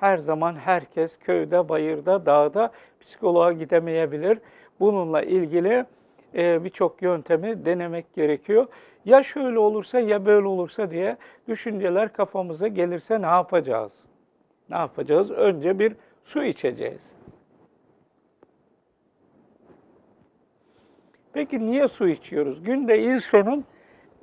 her zaman herkes köyde, bayırda, dağda psikoloğa gidemeyebilir. Bununla ilgili e, birçok yöntemi denemek gerekiyor. Ya şöyle olursa ya böyle olursa diye düşünceler kafamıza gelirse ne yapacağız? Ne yapacağız? Önce bir su içeceğiz. Peki niye su içiyoruz? Günde insonun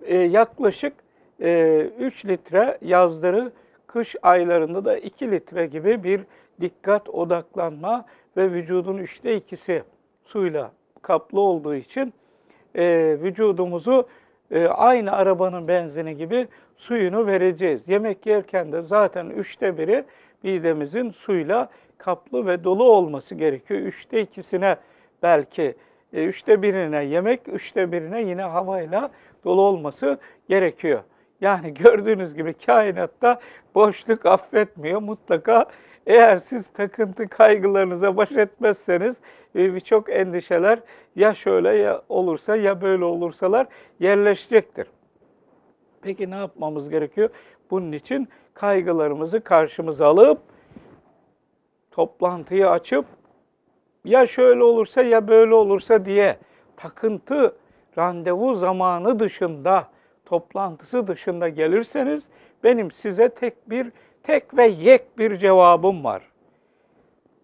e, yaklaşık e, 3 litre yazları, kış aylarında da 2 litre gibi bir dikkat, odaklanma ve vücudun üçte ikisi suyla kaplı olduğu için e, vücudumuzu e, aynı arabanın benzini gibi suyunu vereceğiz. Yemek yerken de zaten üçte biri midemizin suyla kaplı ve dolu olması gerekiyor. Üçte ikisine belki e, üçte birine yemek, üçte birine yine havayla dolu olması gerekiyor. Yani gördüğünüz gibi kainatta boşluk affetmiyor. Mutlaka eğer siz takıntı kaygılarınıza baş etmezseniz e, birçok endişeler ya şöyle ya olursa ya böyle olursalar yerleşecektir. Peki ne yapmamız gerekiyor? Bunun için kaygılarımızı karşımıza alıp toplantıyı açıp ya şöyle olursa ya böyle olursa diye takıntı randevu zamanı dışında, toplantısı dışında gelirseniz benim size tek bir tek ve yek bir cevabım var.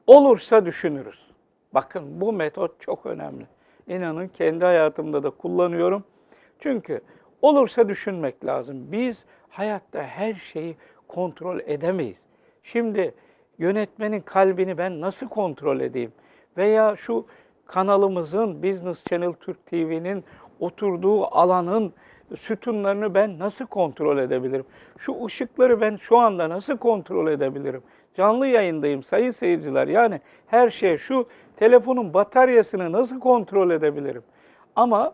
Olursa düşünürüz. Bakın bu metot çok önemli. İnanın kendi hayatımda da kullanıyorum. Çünkü olursa düşünmek lazım. Biz hayatta her şeyi kontrol edemeyiz. Şimdi yönetmenin kalbini ben nasıl kontrol edeyim? Veya şu kanalımızın Business Channel Türk TV'nin oturduğu alanın sütunlarını ben nasıl kontrol edebilirim? Şu ışıkları ben şu anda nasıl kontrol edebilirim? Canlı yayındayım sayın seyirciler. Yani her şey şu telefonun bataryasını nasıl kontrol edebilirim? Ama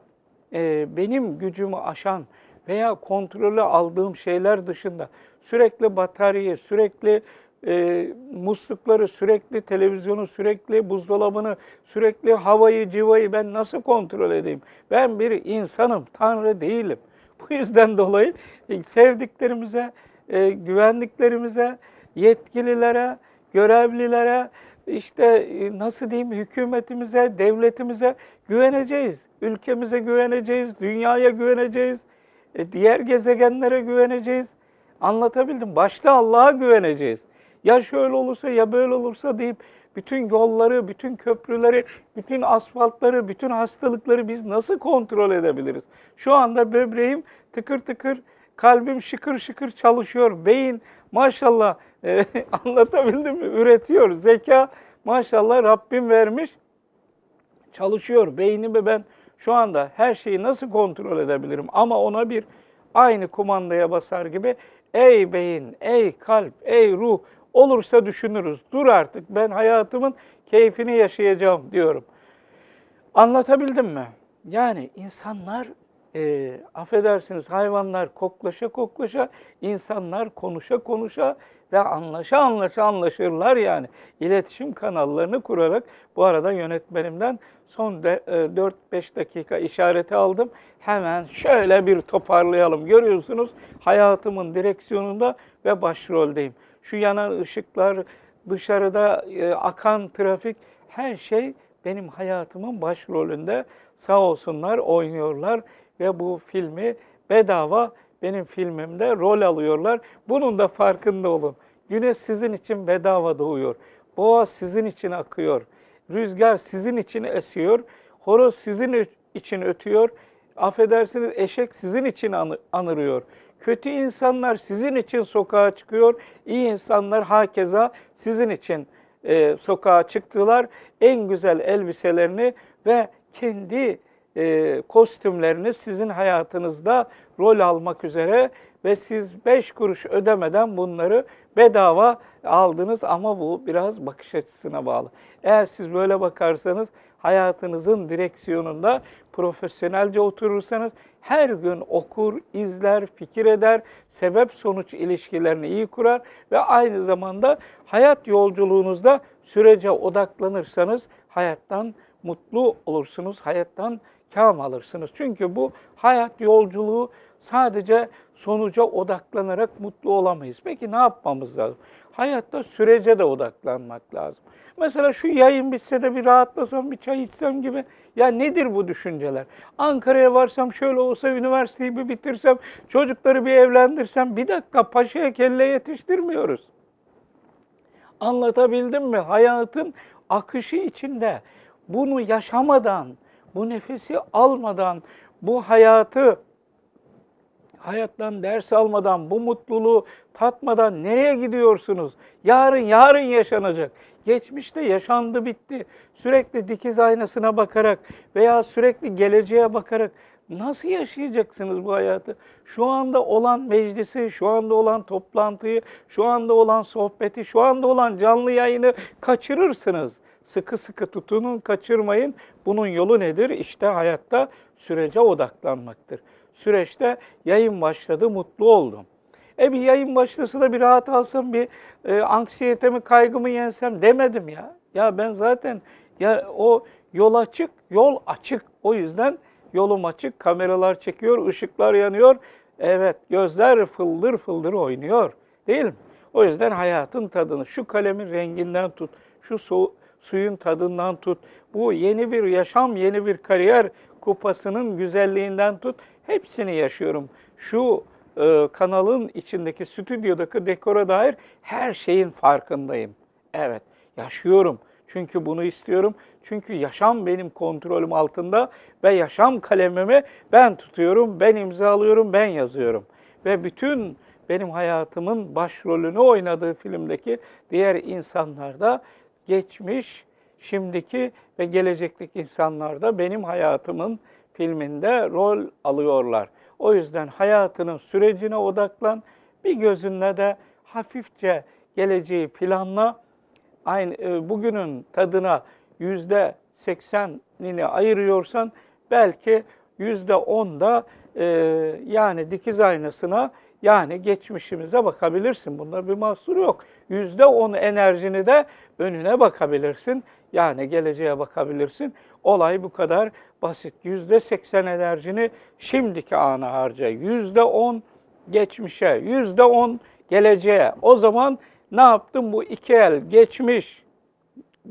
e, benim gücümü aşan veya kontrolü aldığım şeyler dışında sürekli bataryayı, sürekli e, muslukları, sürekli televizyonu, sürekli buzdolabını, sürekli havayı, civayı ben nasıl kontrol edeyim? Ben bir insanım, Tanrı değilim. Bu yüzden dolayı e, sevdiklerimize, e, güvendiklerimize, yetkililere, görevlilere, işte e, nasıl diyeyim hükümetimize, devletimize güveneceğiz. Ülkemize güveneceğiz, dünyaya güveneceğiz, e, diğer gezegenlere güveneceğiz. Anlatabildim. Başta Allah'a güveneceğiz. Ya şöyle olursa ya böyle olursa deyip bütün yolları, bütün köprüleri, bütün asfaltları, bütün hastalıkları biz nasıl kontrol edebiliriz? Şu anda böbreğim tıkır tıkır, kalbim şıkır şıkır çalışıyor. Beyin maşallah e, anlatabildim mi? Üretiyor. Zeka maşallah Rabbim vermiş. Çalışıyor. Beynimi ben şu anda her şeyi nasıl kontrol edebilirim? Ama ona bir aynı kumandaya basar gibi ey beyin, ey kalp, ey ruh olursa düşünürüz. Dur artık ben hayatımın keyfini yaşayacağım diyorum. Anlatabildim mi? Yani insanlar e, affedersiniz hayvanlar koklaşa koklaşa, insanlar konuşa konuşa ve anlaşa anlaşa anlaşırlar yani. İletişim kanallarını kurarak bu arada yönetmenimden son de, e, 4-5 dakika işareti aldım. Hemen şöyle bir toparlayalım. Görüyorsunuz hayatımın direksiyonunda ve başroldeyim. Şu yanan ışıklar, dışarıda e, akan trafik her şey benim hayatımın başrolünde. Sağ olsunlar oynuyorlar ve bu filmi bedava benim filmimde rol alıyorlar. Bunun da farkında olun. Güneş sizin için bedava doğuyor. Boğa sizin için akıyor. Rüzgar sizin için esiyor. Horoz sizin için ötüyor. Affedersiniz eşek sizin için anırıyor. Kötü insanlar sizin için sokağa çıkıyor. İyi insanlar hakeza sizin için e, sokağa çıktılar. En güzel elbiselerini ve kendi e, kostümlerini sizin hayatınızda rol almak üzere ve siz beş kuruş ödemeden bunları bedava aldınız ama bu biraz bakış açısına bağlı. Eğer siz böyle bakarsanız hayatınızın direksiyonunda profesyonelce oturursanız her gün okur, izler, fikir eder, sebep sonuç ilişkilerini iyi kurar ve aynı zamanda hayat yolculuğunuzda sürece odaklanırsanız hayattan mutlu olursunuz, hayattan kâm alırsınız. Çünkü bu hayat yolculuğu sadece sonuca odaklanarak mutlu olamayız. Peki ne yapmamız lazım? Hayatta sürece de odaklanmak lazım. Mesela şu yayın bitse de bir rahatlasam, bir çay içsem gibi. Ya nedir bu düşünceler? Ankara'ya varsam şöyle olsa, üniversiteyi bir bitirsem, çocukları bir evlendirsem. Bir dakika paşaya kelle yetiştirmiyoruz. Anlatabildim mi? Hayatın akışı içinde bunu yaşamadan, bu nefesi almadan, bu hayatı hayattan ders almadan, bu mutluluğu tatmadan nereye gidiyorsunuz? Yarın yarın yaşanacak. Geçmişte yaşandı bitti. Sürekli dikiz aynasına bakarak veya sürekli geleceğe bakarak nasıl yaşayacaksınız bu hayatı? Şu anda olan meclisi, şu anda olan toplantıyı, şu anda olan sohbeti, şu anda olan canlı yayını kaçırırsınız. Sıkı sıkı tutunun, kaçırmayın. Bunun yolu nedir? İşte hayatta sürece odaklanmaktır. Süreçte yayın başladı, mutlu oldum. E bir yayın başlasa da bir rahat alsam, bir e, anksiyetemi, kaygımı yensem demedim ya. Ya ben zaten ya o yol açık, yol açık. O yüzden yolum açık, kameralar çekiyor, ışıklar yanıyor. Evet, gözler fıldır fıldır oynuyor. Değil mi? O yüzden hayatın tadını, şu kalemin renginden tut, şu su, suyun tadından tut, bu yeni bir yaşam, yeni bir kariyer kupasının güzelliğinden tut, hepsini yaşıyorum. Şu e, kanalın içindeki stüdyodaki dekora dair her şeyin farkındayım. Evet, yaşıyorum. Çünkü bunu istiyorum. Çünkü yaşam benim kontrolüm altında ve yaşam kalemimi ben tutuyorum, ben imzalıyorum, ben yazıyorum. Ve bütün benim hayatımın başrolünü oynadığı filmdeki diğer insanlar da geçmiş, şimdiki ve gelecekteki insanlar da benim hayatımın filminde rol alıyorlar. O yüzden hayatının sürecine odaklan, bir gözünle de hafifçe geleceği planla. Aynı e, bugünün tadına yüzde seksenini ayırıyorsan belki yüzde onda e, yani dikiz aynasına yani geçmişimize bakabilirsin. Bunda bir mahsur yok. Yüzde on enerjini de önüne bakabilirsin. Yani geleceğe bakabilirsin. Olay bu kadar basit. Yüzde seksen enerjini şimdiki ana harca. Yüzde on geçmişe, yüzde on geleceğe. O zaman ne yaptım? Bu iki el geçmiş,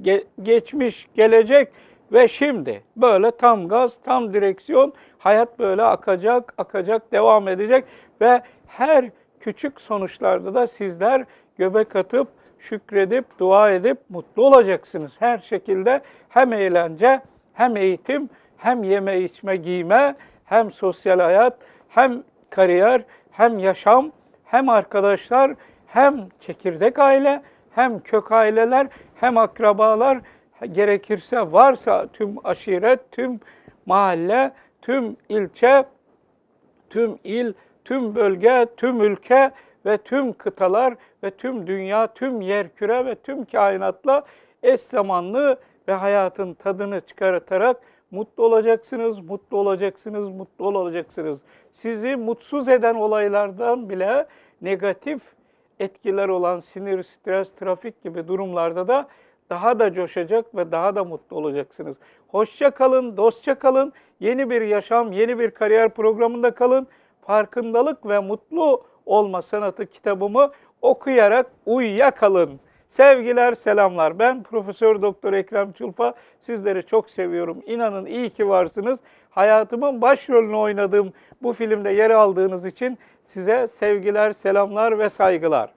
ge- geçmiş, gelecek ve şimdi. Böyle tam gaz, tam direksiyon. Hayat böyle akacak, akacak, devam edecek ve her küçük sonuçlarda da sizler göbek atıp, şükredip, dua edip mutlu olacaksınız. Her şekilde hem eğlence, hem eğitim, hem yeme içme giyme, hem sosyal hayat, hem kariyer, hem yaşam, hem arkadaşlar, hem çekirdek aile, hem kök aileler, hem akrabalar, gerekirse varsa tüm aşiret, tüm mahalle, tüm ilçe, tüm il, tüm bölge, tüm ülke ve tüm kıtalar ve tüm dünya, tüm yerküre ve tüm kainatla eş zamanlı ve hayatın tadını çıkartarak mutlu olacaksınız, mutlu olacaksınız, mutlu olacaksınız. Sizi mutsuz eden olaylardan bile negatif etkiler olan sinir, stres, trafik gibi durumlarda da daha da coşacak ve daha da mutlu olacaksınız. Hoşça kalın, dostça kalın. Yeni bir yaşam, yeni bir kariyer programında kalın. Farkındalık ve mutlu olma sanatı kitabımı okuyarak uyuya kalın. Sevgiler, selamlar. Ben Profesör Doktor Ekrem Çulfa. Sizleri çok seviyorum. İnanın iyi ki varsınız. Hayatımın başrolünü oynadığım bu filmde yer aldığınız için size sevgiler, selamlar ve saygılar.